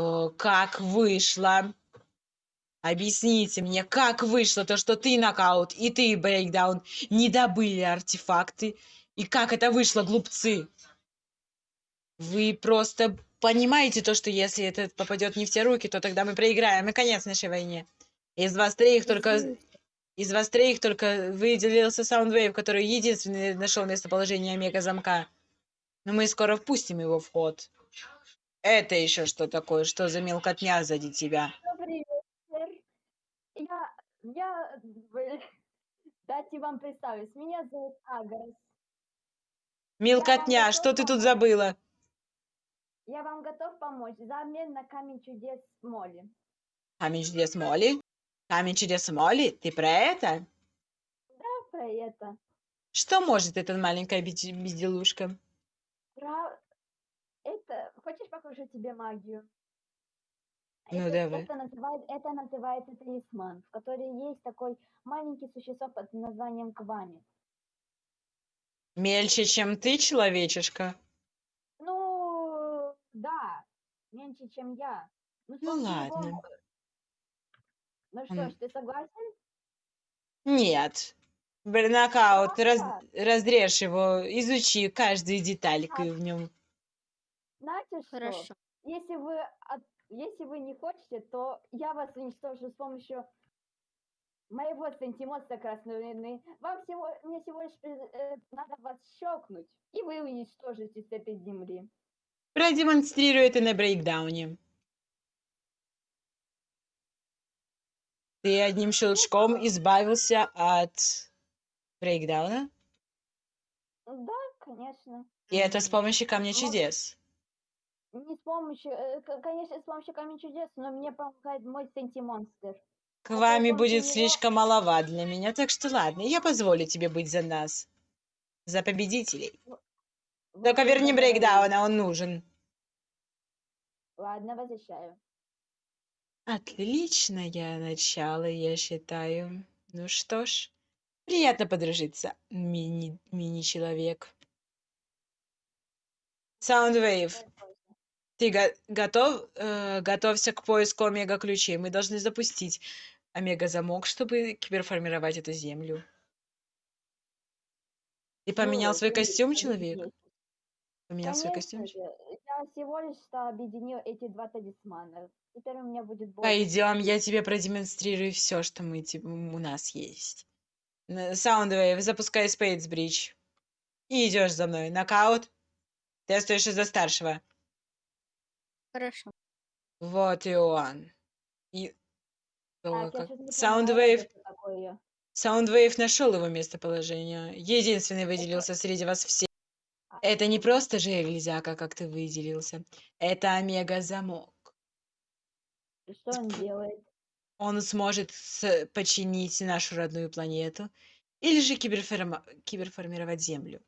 Э, Как вышло? Объясните мне, как вышло то, что ты нокаут и ты брейкдаун не добыли артефакты? И как это вышло, глупцы? Вы просто понимаете то, что если это попадет не в те руки, то тогда мы проиграем, и конец нашей войне. Из вас троих только... Из вас троих только выделился Soundwave, который единственный нашел местоположение омега-замка. Но мы скоро впустим его в ход. Это еще что такое? Что за мелкотня сзади тебя? Добрый вечер. Я, я, дайте вам представить. Меня зовут Агрос. Мелкотня, что ты тут забыла? Я вам готов помочь за обмен на камень чудес Молли. Камень чудес Молли? Камень чудес Молли? Ты про это? Да, про это. Что может эта маленькая безделушка? Хочешь покажу тебе магию? Ну, это, давай. Это, называет, это называется талисман, в котором есть такой маленький существо под названием Квами. Мельче, чем ты, человечишка? Ну, да, меньше, чем я. Ну, Ну, ладно. него- Ну что ж, ты согласен? Нет. Бернакаут, раз, разрежь его, изучи каждую детальку в нем. Знаете что? Хорошо. Если вы, от- если вы не хотите, то я вас уничтожу с помощью моего сантимонстра красной луны. Вам всего, мне всего лишь э, надо вас щелкнуть, и вы уничтожите с этой земли. Продемонстрируй это на брейкдауне. Ты одним щелчком избавился от брейкдауна? Да, конечно. И это с помощью камня чудес. Не с помощью, э, конечно, с помощью камня чудес, но мне помогает мой сантимонстр. К вами будет слишком маловат для меня, так что ладно, я позволю тебе быть за нас. За победителей. Только верни брейкдауна, он нужен. Ладно, возвращаю. Отличное начало, я считаю. Ну что ж, приятно подружиться, мини- мини-человек. Soundwave, ты го- готов? Э, готовься к поиску омега-ключей. Мы должны запустить омега-замок, чтобы киберформировать эту землю. Ты поменял Ну, свой вы костюм, человек? Поменял свой костюм? Я всего лишь объединил эти два талисмана. Теперь у меня будет больше. Пойдем, я тебе продемонстрирую все, что мы, у нас есть. Soundwave, запускай Bridge. И идешь за мной. Нокаут. Ты остаешься за старшего. Хорошо. Вот и он. И... Так, как- Soundwave. Soundwave нашел его местоположение. Единственный выделился среди вас всех. Это не просто железяка, как ты выделился. Это омега-замок. И Что он делает? Он сможет с- починить нашу родную планету или же киберформировать Землю.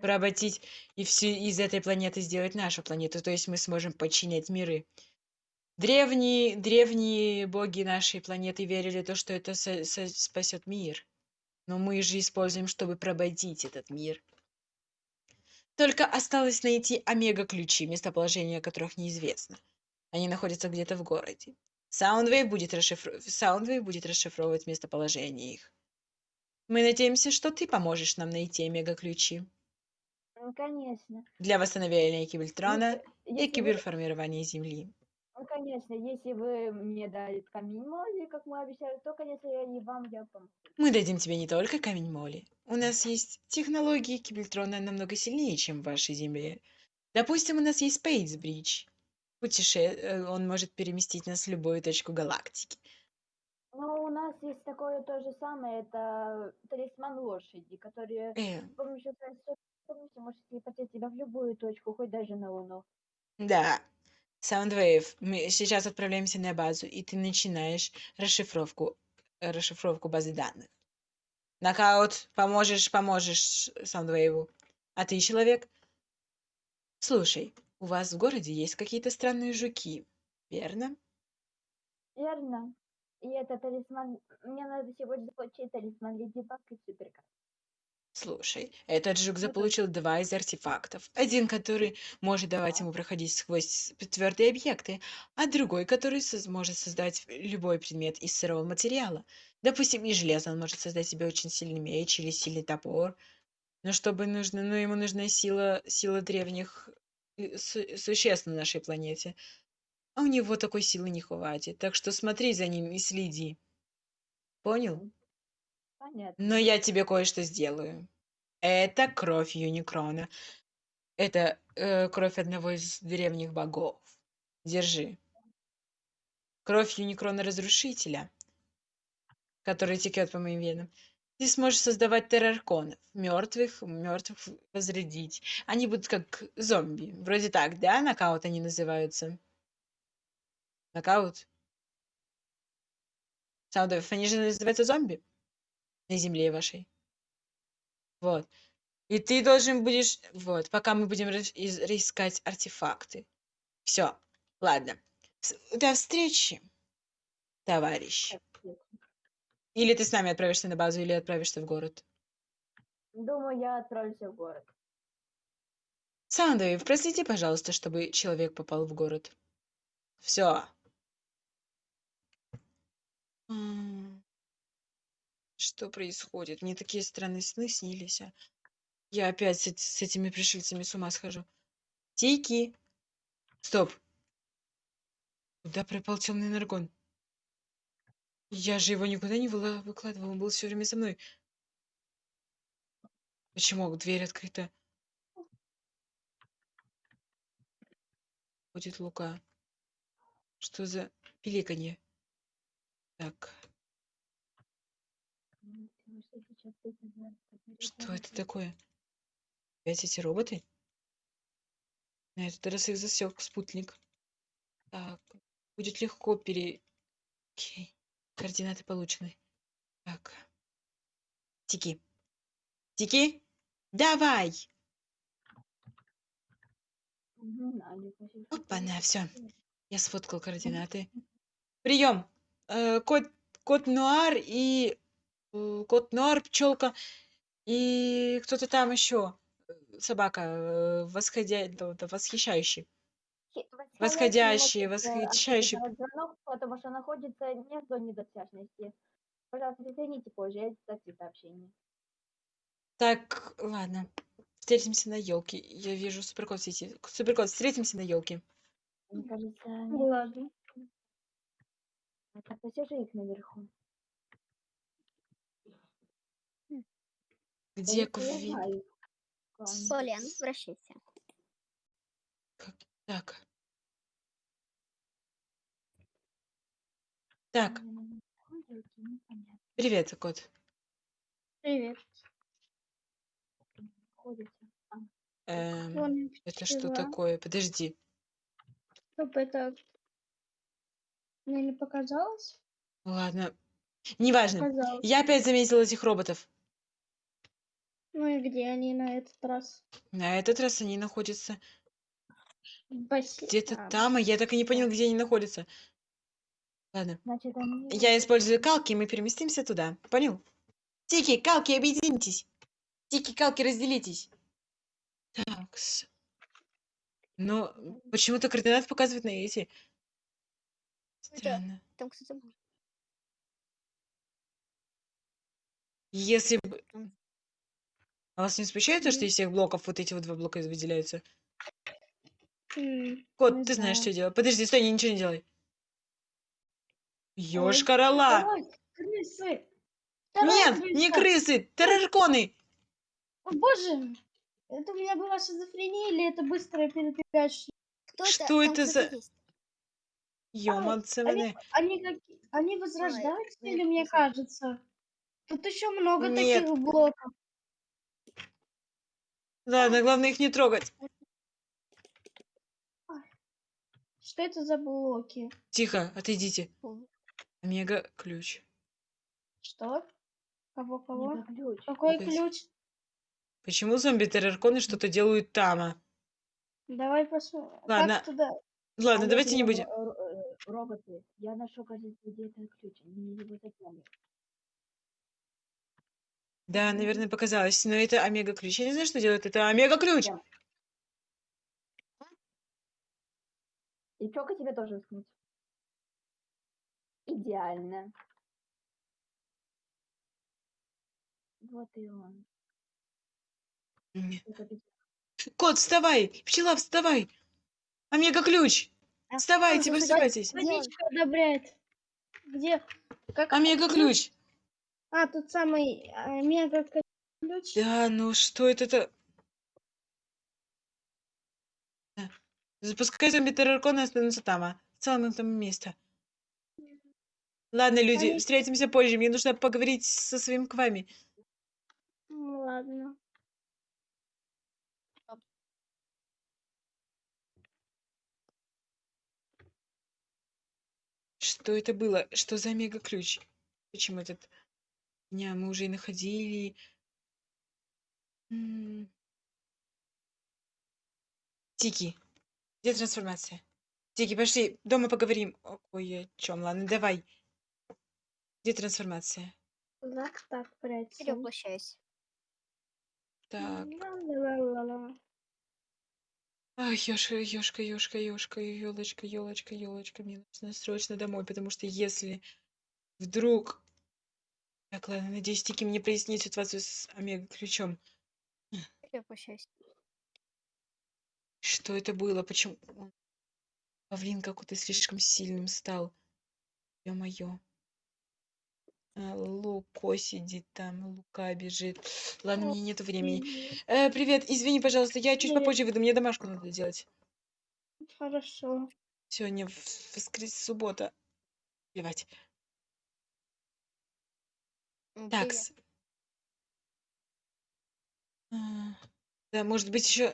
Поработить и всю из этой планеты сделать нашу планету. То есть мы сможем подчинять миры. Древние, древние боги нашей планеты верили то, что это спасет мир. Но мы же используем, чтобы прободить этот мир. Только осталось найти омега-ключи, местоположение которых неизвестно. Они находятся где-то в городе. Soundwave будет, расшифр... Будет расшифровывать местоположение их. Мы надеемся, что ты поможешь нам найти омега-ключи Ну, конечно. для восстановления Кибельтрона и Если вы- киберформирования Земли. Ну, конечно, если вы мне дали камень моли, как мы обещали, то, конечно, я и вам я помогу. Мы дадим тебе не только камень моли. У нас есть технологии Кибельтрона намного сильнее, чем в вашей Земле. Допустим, у нас есть Bridge. Путеше... э, Он может переместить нас в любую точку галактики. Но у нас есть такое то же самое, это талисман лошади, который Э, с помощью своей способности может телепортировать тебя в любую точку, хоть даже на Луну. да. Soundwave, мы сейчас отправляемся на базу, и ты начинаешь расшифровку, расшифровку базы данных. Нокаут, поможешь, поможешь Soundwave. А ты, человек? Слушай, у вас в городе есть какие-то странные жуки, верно? Верно. И это талисман... Мне надо сегодня заполучить талисман Леди Баг и Суперкар. Слушай, этот жук заполучил два из артефактов. Один, который может давать ему проходить сквозь твердые объекты, а другой, который соз- может создать любой предмет из сырого материала. Допустим, из железа он может создать себе очень сильный меч или сильный топор. Но чтобы нужно, ну, ему нужна сила, сила древних э, су- существ на нашей планете. А у него такой силы не хватит. Так что смотри за ним и следи. Понял? Понятно. Но я тебе кое-что сделаю. Это кровь Юникрона. Это э, кровь одного из древних богов. Держи. Кровь Юникрона Разрушителя, который текет по моим венам. Ты сможешь создавать террарконов, мертвых, мертвых возродить. Они будут как зомби. Вроде так, да? Нокаут они называются. Нокаут? Саундов, они же называются зомби на земле вашей. Вот. И ты должен будешь... Вот, пока мы будем искать артефакты. Все. Ладно. До встречи, товарищ. Или ты с нами отправишься на базу, или отправишься в город. Думаю, я отправлюсь в город. Сандовив, проследи, пожалуйста, чтобы человек попал в город. Все. Что происходит? Мне такие странные сны снились. а. Я опять с, с этими пришельцами с ума схожу. Тики. Стоп. Куда пропал темный наргон? Я же его никуда не выла- выкладывал, он был все время со мной. Почему дверь открыта? Будет Лука. Что за пиликанье? Так, что это такое? Опять эти роботы? На этот раз их засек спутник. Так, будет легко пере... Окей, координаты получены. Так. Тики. Тики, давай! Опа-на, все. Я сфоткал координаты. Прием! Э, кот, кот Нуар и... э, Кот Нуар, пчелка и кто-то там еще. Собака, э, восходя... восхищающий. Восходящий, восхищающий. Звонок, потому что находится не в зоне досяжности. Пожалуйста, соедините позже, я сообщу сообщение. Так, ладно. Встретимся на елке. Я вижу суперкот сети. Суперкот, встретимся на елке. Мне кажется, Ладно. это посижи их наверху. Где Квин? Полен, возвращайся. Так. Так, ходят, непонятно, привет, кот. Привет. Эм, это что такое? Подожди. Стоп, это... Мне не показалось? Ладно. Неважно. Показалось. Я опять заметила этих роботов. Ну и где они на этот раз? На этот раз они находятся В бассейне. где-то там, а я так и не понял, где они находятся. Ладно. Значит, они... Я использую калки, и мы переместимся туда. Понял? Тики, калки, объединитесь. Тики, калки, разделитесь. Так. Но почему-то координаты показывают на эти. Странно. Там был. Если бы... А вас не смущает то, что из всех блоков вот эти вот два блока выделяются? М, Кот, не ты знаешь, что делать. Подожди, стой, ничего не делай. Ёшкар-ола! Давай, крысы! Нет, не крыса! крысы, террарконы! О, боже! Это у меня была шизофрения или это быстрое передвигающее? Кто Что Там это за- есть. Ёманцеваны. Они, каки- они возрождаются нет, или мне не знаю. кажется? Тут еще много Нет. таких блоков. Ладно, главное их не трогать. Что это за блоки? Тихо, отойдите. Ой. Омега-ключ. Что? Кого, кого? Ключ. Какой Опять. ключ? Почему зомби-террарконы что-то делают там? Давай посмотрим. Ладно. Как туда? Ладно, А давайте не будем. э, Роботы. Я нашел, кажется, где этот ключ. Они его запомнили. Да, наверное, показалось. Но это омега-ключ. Я не знаю, что делает. Это омега-ключ. Да. И чока тебе тоже вскнуть. Идеально. Вот и он. Кот, вставай! Пчела, вставай! Омега-ключ! А, Вставайте, слушай, просыпайтесь! Водичка одобряет. Где? Как? Омега-ключ! А, тут самый а, мега ключ. Да, ну что это-то? Запускай зомби терроркон и останутся там, а? В целом там место. Ладно, люди, Они- встретимся позже. Мне нужно поговорить со своим квами. Ну, ладно. Что это было? Что за мега-ключ? Почему этот... Дня мы уже и находили. М. Тики, где трансформация? Тики, пошли, дома поговорим. О- Ой, о чем? Ладно, давай. Где трансформация? Так, так, прячь. Перевоплощайся. Так. Ай, ёшка, ёшка, ёшка, ёшка, ёлочка, ёлочка, ёлочка. Мне нужно срочно домой, потому что если вдруг... Так, ладно, надеюсь, Тики мне прояснит ситуацию с Омега-ключом. Перевоплощайся. Что это было? Почему. Павлин какой-то слишком сильным стал. Ё-моё. А, Луко сидит там, Лука бежит. Ладно, мне нет времени. Э, привет, извини, пожалуйста, я чуть Привет. попозже выйду, мне домашку надо делать. Хорошо. Сегодня в- воскрес суббота. Плевать. М, Такс. А, Да, может быть, еще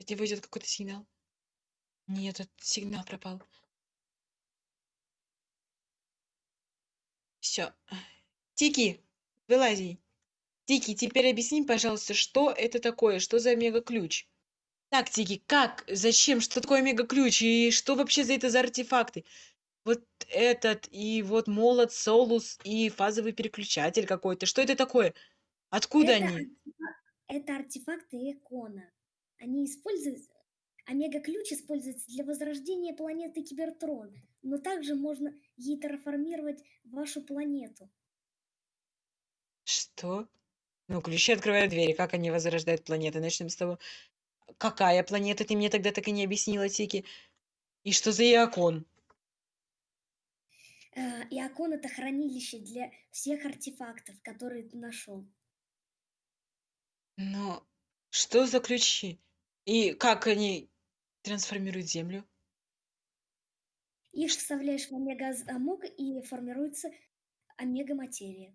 от него идет какой-то сигнал. Нет, этот сигнал пропал. Все. Тики, вылази. Тики, теперь объясни, пожалуйста, что это такое, что за мега-ключ? Так, Тики, как, зачем, что такое мега-ключ и что вообще за это за артефакты? Вот этот, и вот молот, солус, и фазовый переключатель какой-то. Что это такое? Откуда это, они? артефак- это артефакты Экона. Они используют... Омега-ключ используется для возрождения планеты Кибертрон, но также можно ей терраформировать вашу планету. Что? Ну, ключи открывают двери. Как они возрождают планеты? Начнем с того. Какая планета? Ты мне тогда так и не объяснила, Тики. И что за Иокон? Э, И Окон это хранилище для всех артефактов, которые ты нашел. Но что за ключи? И как они трансформируют Землю? Их вставляешь в омега-замок и формируется омега-материя.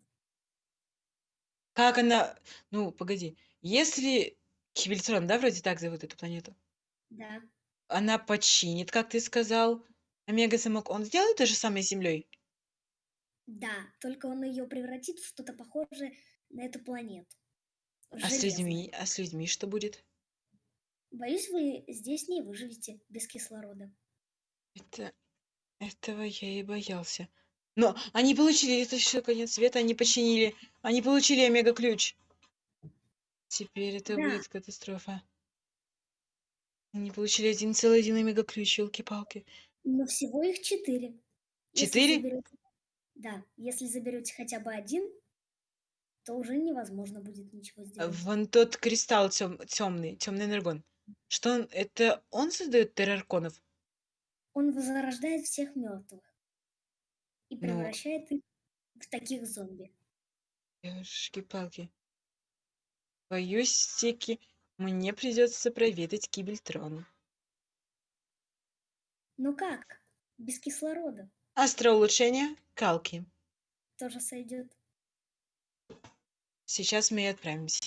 Как она... Ну, погоди. Если Кибельтрон, да, вроде так зовут эту планету, Да. она починит, как ты сказал, Омега-замок, он сделает то же самое с Землей? Да, только он ее превратит в что-то похожее на эту планету. В А с людьми, а с людьми что будет? Боюсь, вы здесь не выживете без кислорода. Это... Этого я и боялся. Но они получили, это еще конец света, они починили, они получили омега-ключ. Теперь это Да. будет катастрофа. Они получили один целый один омега-ключ, елки-палки. Но всего их четыре. Если Четыре? заберете- Да, если заберете хотя бы один, то уже невозможно будет ничего А сделать. Вон тот кристалл темный, темный энергон. Что он, это он создает террарконов? Он возрождает всех мертвых и Ну. превращает их в таких зомби. Ёшки-палки. Боюсь, Стики, мне придется проведать Кибельтрон. Ну как? Без кислорода Астроулучшение, Калки. тоже сойдет. Сейчас мы и отправимся.